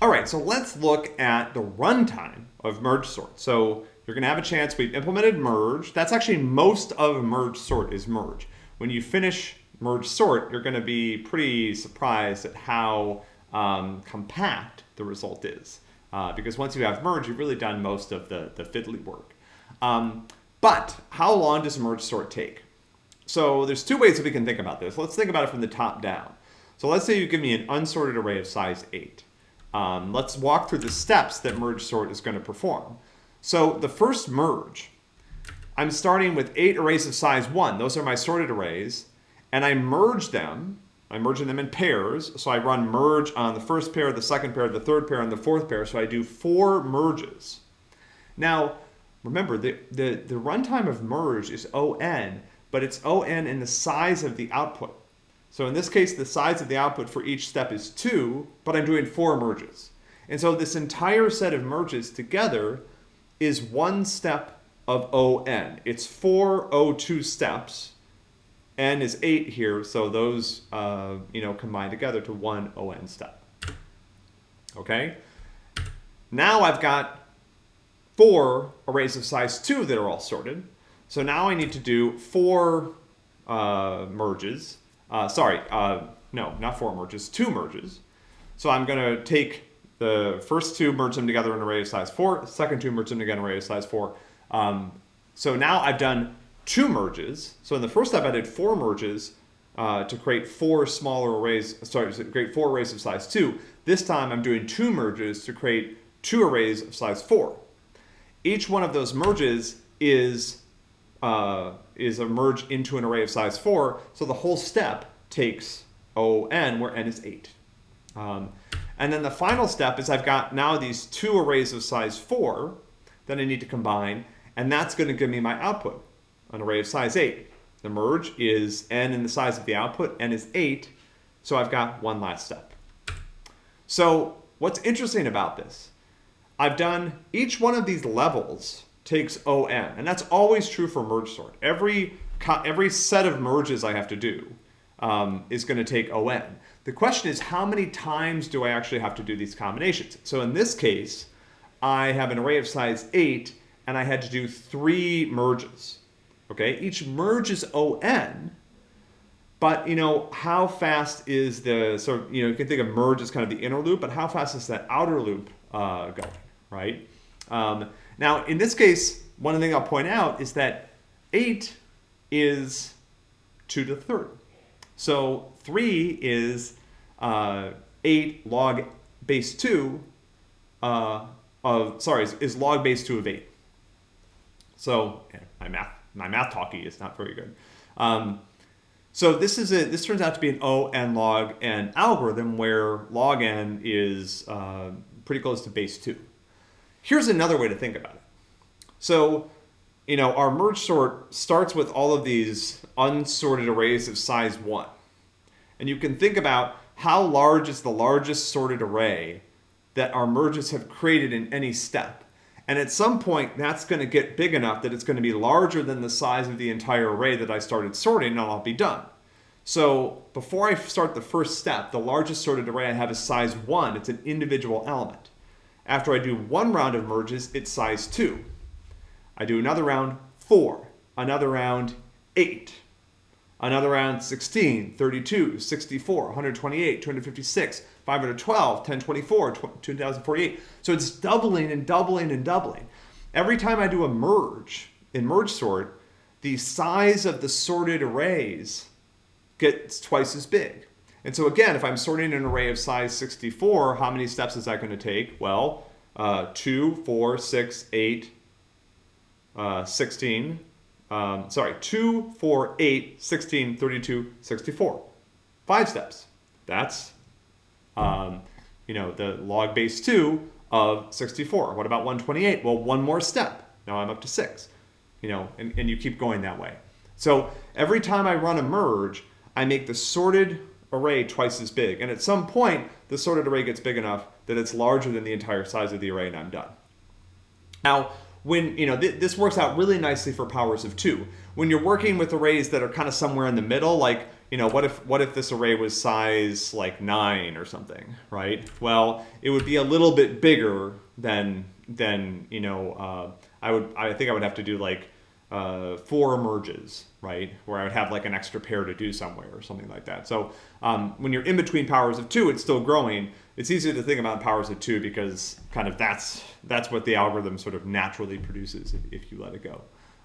All right, so let's look at the runtime of merge sort. So you're going to have a chance. We've implemented merge. That's actually most of merge sort is merge. When you finish merge sort, you're going to be pretty surprised at how um, compact the result is. Uh, because once you have merge, you've really done most of the, the fiddly work. Um, but how long does merge sort take? So there's two ways that we can think about this. Let's think about it from the top down. So let's say you give me an unsorted array of size 8. Um, let's walk through the steps that merge sort is going to perform. So the first merge, I'm starting with 8 arrays of size 1. Those are my sorted arrays. And I merge them. I'm merging them in pairs. So I run merge on the first pair, the second pair, the third pair, and the fourth pair. So I do four merges. Now, remember, the, the, the runtime of merge is O n, but it's O n in the size of the output. So in this case, the size of the output for each step is 2, but I'm doing 4 merges. And so this entire set of merges together is one step of ON. It's four O2 steps. N is 8 here, so those uh, you know combine together to one ON step. Okay? Now I've got four arrays of size 2 that are all sorted. So now I need to do four uh, merges uh, sorry, uh, no, not four merges, two merges. So I'm going to take the first two, merge them together in an array of size 4, second two, merge them together in an array of size 4. Um, so now I've done two merges. So in the first step, I did four merges uh, to create four smaller arrays, sorry, to create four arrays of size 2. This time I'm doing two merges to create two arrays of size 4. Each one of those merges is uh, is a merge into an array of size 4. So the whole step takes ON, where N is 8. Um, and then the final step is I've got now these two arrays of size 4 that I need to combine, and that's going to give me my output, an array of size 8. The merge is N in the size of the output, N is 8, so I've got one last step. So what's interesting about this? I've done each one of these levels takes ON. And that's always true for merge sort. Every, every set of merges I have to do um, is going to take ON. The question is how many times do I actually have to do these combinations? So in this case, I have an array of size 8 and I had to do three merges. Okay, each merge is ON, but you know, how fast is the, so you know, you can think of merge as kind of the inner loop, but how fast is that outer loop uh, going, right? Um, now, in this case, one thing I'll point out is that 8 is 2 to the third. So 3 is uh, 8 log base 2 uh, of, sorry, is, log base 2 of 8. So yeah, my math, my math talkie is not very good. Um, so this is a, this turns out to be an O n log n algorithm where log n is uh, pretty close to base 2. Here's another way to think about it. So, you know, our merge sort starts with all of these unsorted arrays of size 1. And you can think about how large is the largest sorted array that our merges have created in any step. And at some point, that's going to get big enough that it's going to be larger than the size of the entire array that I started sorting, and I'll be done. So before I start the first step, the largest sorted array I have is size 1. It's an individual element. After I do one round of merges, it's size 2. I do another round, 4. Another round, 8. Another round, 16, 32, 64, 128, 256, 512, 1024, 2048. So it's doubling and doubling and doubling. Every time I do a merge in merge sort, the size of the sorted arrays gets twice as big. And so again, if I'm sorting an array of size 64, how many steps is that going to take? Well, uh, 2, 4, 6, 8, uh, 16. Um, sorry, 2, 4, 8, 16, 32, 64. Five steps. That's, um, you know, the log base 2 of 64. What about 128? Well, one more step. Now I'm up to 6. You know, and, and you keep going that way. So every time I run a merge, I make the sorted array twice as big. And at some point, the sorted array gets big enough that it's larger than the entire size of the array and I'm done. Now, when, you know, th this works out really nicely for powers of two. When you're working with arrays that are kind of somewhere in the middle, like you know, what if what if this array was size like nine or something, right? Well, it would be a little bit bigger than than you know. Uh, I would I think I would have to do like uh, four merges, right? Where I would have like an extra pair to do somewhere or something like that. So um, when you're in between powers of two, it's still growing. It's easier to think about powers of two because kind of that's that's what the algorithm sort of naturally produces if, if you let it go.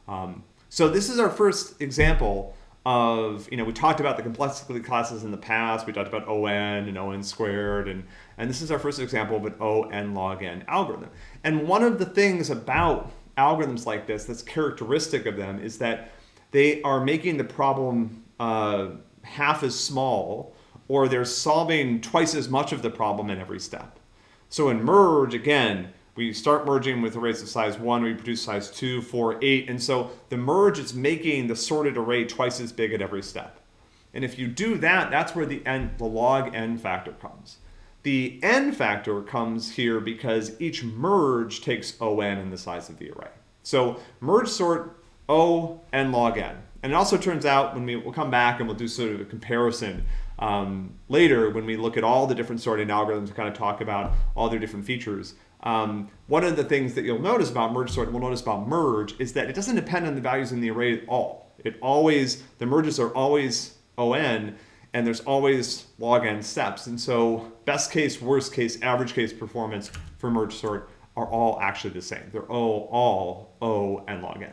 Um, so this is our first example of, you know, we talked about the complexity classes in the past. We talked about ON and ON squared, and, and this is our first example of an ON log n algorithm. And one of the things about algorithms like this that's characteristic of them is that they are making the problem uh, half as small or they're solving twice as much of the problem in every step. So in merge, again, we start merging with arrays of size 1, we produce size 2, 4, 8, and so the merge is making the sorted array twice as big at every step. And if you do that, that's where the, n, the log n factor comes. The n factor comes here because each merge takes O n in the size of the array. So merge sort O n log n. And it also turns out when we, we'll come back and we'll do sort of a comparison um, later when we look at all the different sorting algorithms to kind of talk about all their different features. Um, one of the things that you'll notice about merge sort and we'll notice about merge is that it doesn't depend on the values in the array at all. It always, the merges are always ON and there's always log n steps. And so best case, worst case, average case performance for merge sort are all actually the same. They're all, all O n log n.